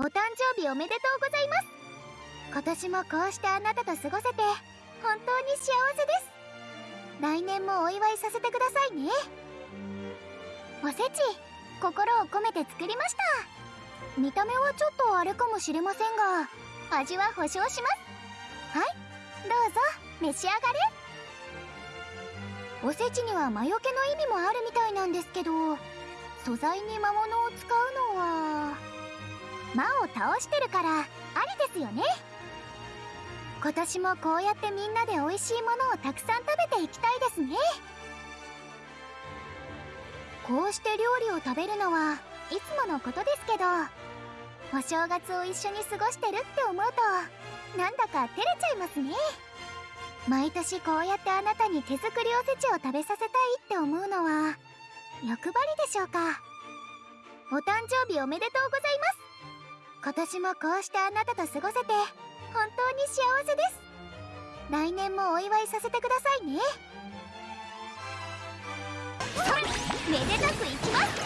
お誕生日おめでとうございます。今年もこうしてあなたと過ごせて本当に幸せです。来年もお祝いさせてくださいね。おせち心を込めて作りました。見た目はちょっとあれかもしれませんが味は保証します。はいどうぞ召し上がれ。おせちには魔除けの意味もあるみたいなんですけど素材に魔物を使うの魔を倒してるからありですよね。今年もこうやってみんなで美味しいものをたくさん食べていきたいですね。こうして料理を食べるのはいつものことですけどお正月を一緒に過ごしてるって思うとなんだか照れちゃいますね。毎年こうやってあなたに手作りおせちを食べさせたいって思うのは欲張りでしょうか。お誕生日おめでとうございます。今年もこうしてあなたと過ごせて本当に幸せです。来年もお祝いさせてくださいね。めでたくいきます。